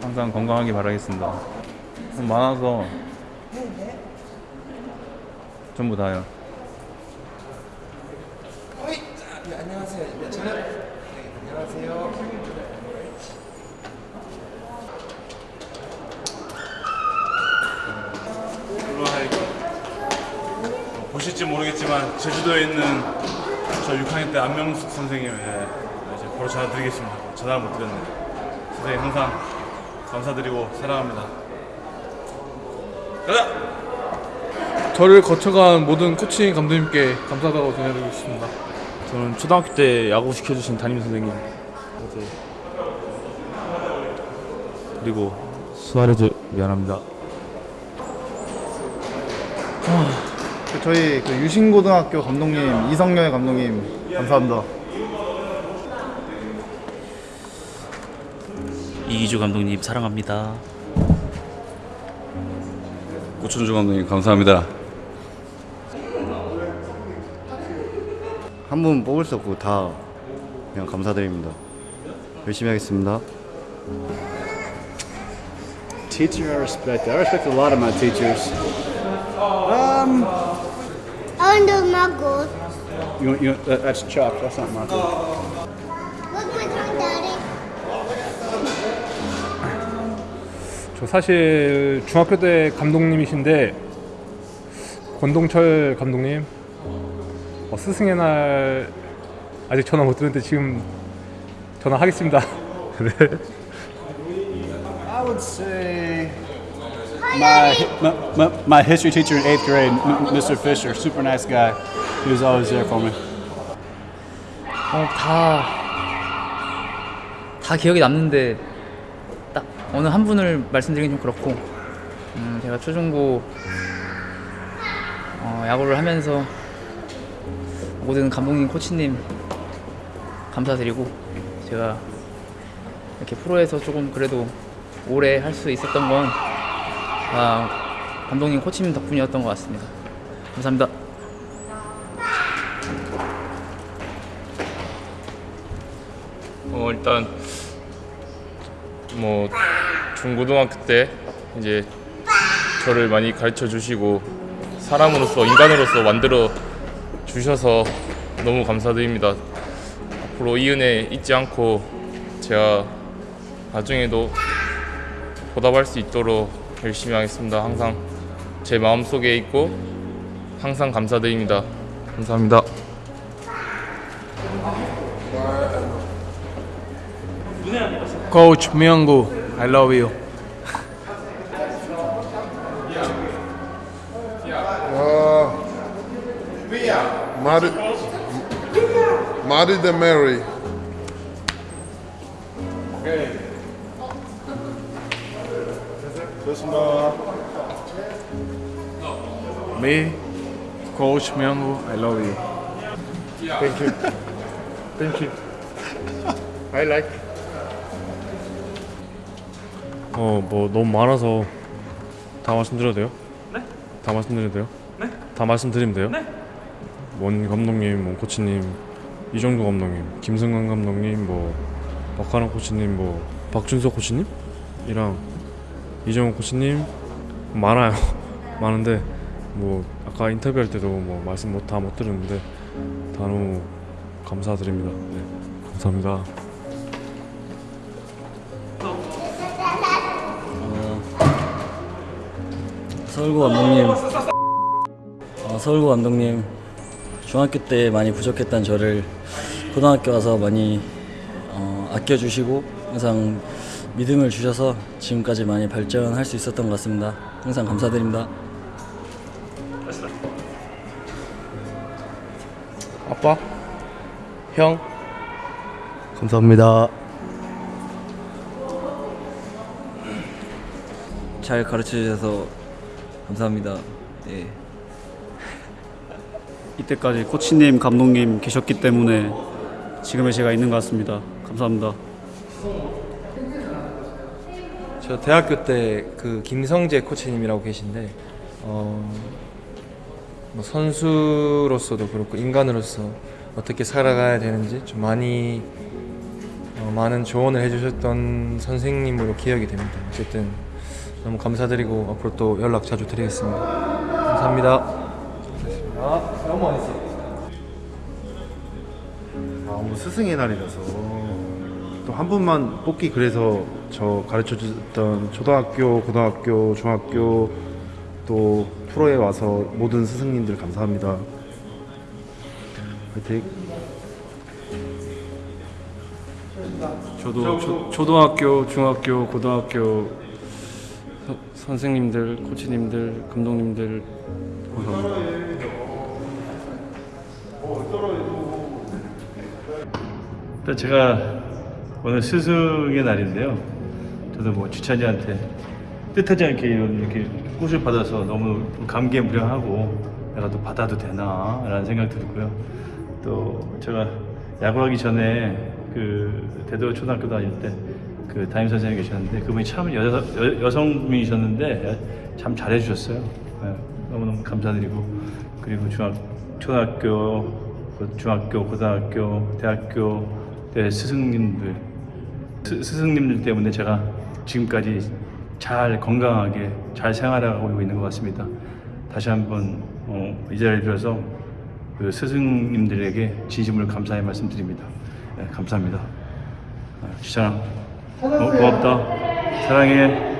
항상 건강하게 바라겠습니다. 좀 많아서 전부 다요. 네, 안녕하세요. 네, 저는 네, 안녕하세요. 보실지 모르겠지만 제주도에 있는 저 6학년 때 안명숙 선생님 예, 이제 바로 전화드리겠습니다. 전화를 못 드렸네요. 선생님 항상 감사드리고 사랑합니다. 가자! 저를 거쳐간 모든 코칭 감독님께 감사하다고 전해드리고 싶습니다. 저는 초등학교 때 야구 시켜주신 담임 선생님 이제 그리고 수아레즈 미안합니다. 저희 그 유신고등학교 감독님 이성열 감독님 감사합니다. 이기주 감독님 사랑합니다. 고춘주 감독님 감사합니다. 한 분 뽑을 수 없고 다 그냥 감사드립니다. 열심히 하겠습니다. Teacher I respect. I respect a lot of my teachers. Um, Under my goat. you, you, that, that's Chuck. That's not my goat. 저 사실 중학교 때 감독님이신데 권동철 감독님 어, 스승의 날 아직 전화 못 드렸는데 지금 전화하겠습니다. 네. I would say my, my, my, my history teacher in eighth grade, M- Mr. Fisher, super nice guy. He was always there for me. 어, 다, 다 기억이 남는데 딱 어느 한 분을 말씀드리긴 좀 그렇고 음, 제가 초중고 어, 야구를 하면서 모든 감독님, 코치님 감사드리고 제가 이렇게 프로에서 조금 그래도 오래 할 수 있었던 건다 감독님, 코치님 덕분이었던 것 같습니다. 감사합니다. 어 일단 뭐 중고등학교 때 이제 저를 많이 가르쳐 주시고 사람으로서 인간으로서 만들어 주셔서 너무 감사드립니다. 앞으로 이 은혜 잊지 않고 제가 나중에도 보답할 수 있도록 열심히 하겠습니다. 항상 제 마음 속에 있고 항상 감사드립니다. 감사합니다. Coach Myunggu, I love you. Uh, Mari, Mari de Mary. Okay. Me, Coach Myunggu, I love you. Thank you. Thank you. I like. 어 뭐 너무 많아서 다 말씀드려도 돼요? 네? 다 말씀드려도 돼요? 네? 다 말씀드리면 돼요? 네? 원 감독님, 원 코치님, 이정도 감독님, 김승관 감독님, 뭐 박하나 코치님, 뭐 박준석 코치님이랑 이정호 코치님 많아요. 많은데 뭐 아까 인터뷰할 때도 뭐 말씀 못 다못 들었는데 다 너무 감사드립니다. 네, 감사합니다. 서울고 감독님, 어, 서울고 감독님, 중학교 때 많이 부족했던 저를 고등학교 와서 많이 어, 아껴주시고 항상 믿음을 주셔서 지금까지 많이 발전할 수 있었던 것 같습니다. 항상 감사드립니다. 아빠, 형, 감사합니다. 잘 가르쳐 주셔서 감사합니다. 예. 이때까지 코치님, 감독님 계셨기 때문에 지금의 제가 있는 것 같습니다. 감사합니다. 저 대학교 때 그 김성재 코치님이라고 계신데 어, 뭐 선수로서도 그렇고 인간으로서 어떻게 살아가야 되는지 좀 많이 어, 많은 조언을 해주셨던 선생님으로 기억이 됩니다. 어쨌든 너무 감사드리고 앞으로 또 연락 자주 드리겠습니다. 감사합니다. 아, 너무 많이 아, 오늘 스승의 날이라서 또 한 분만 뽑기 그래서 저 가르쳐 줬던 초등학교, 고등학교, 중학교 또 프로에 와서 모든 스승님들 감사합니다. 화이팅! 저도 초, 초등학교, 중학교, 고등학교 서- 선생님들, 코치님들, 감독님들. 일단 제가 오늘 스승의 날인데요. 저도 뭐 주찬이한테 뜻하지 않게 이런 이렇게 꽃을 받아서 너무 감개무량하고 내가 또 받아도 되나 라는 생각 들고요. 또 제가 야구하기 전에 그 대도 초등학교 다닐 때 그 담임 선생님 계셨는데 그분이 참 여, 여, 여성분이셨는데 참 잘해주셨어요. 네, 너무너무 감사드리고 그리고 중학 초등학교 그 중학교, 고등학교, 대학교 때 스승님들 스, 스승님들 때문에 제가 지금까지 잘 건강하게 잘 생활하고 있는 것 같습니다. 다시 한번 어, 이 자리를 빌어서 그 스승님들에게 진심으로 감사의 말씀드립니다. 네, 감사합니다. 아, 지 찬아, 어, 고맙다. 사랑해.